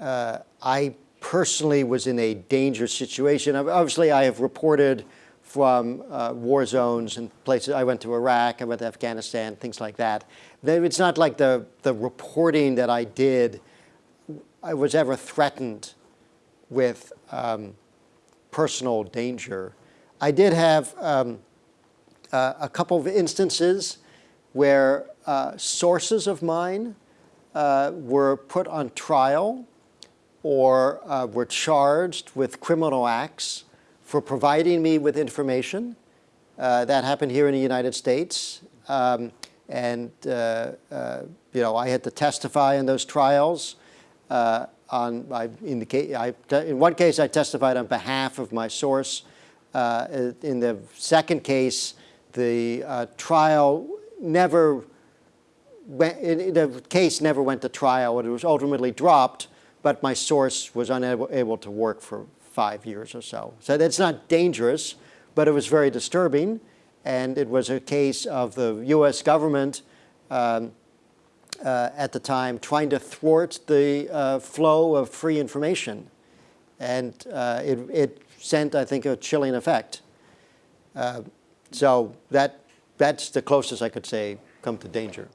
uh, I personally was in a dangerous situation. Obviously, I have reported from uh, war zones and places. I went to Iraq, I went to Afghanistan, things like that. It's not like the, the reporting that I did, I was ever threatened with um, personal danger. I did have um, uh, a couple of instances where uh, sources of mine uh, were put on trial or uh, were charged with criminal acts for providing me with information. Uh, that happened here in the United States. Um, and, uh, uh, you know, I had to testify in those trials. Uh, on, I, in, the I, in one case, I testified on behalf of my source. in the second case, the trial never went, the case never went to trial. It was ultimately dropped but my source was unable to work for five years or so. So that's not dangerous, but it was very disturbing. And it was a case of the US government um, uh, at the time trying to thwart the uh, flow of free information. And uh, it, it, sent, I think, a chilling effect. Uh, so that, that's the closest I could say come to danger.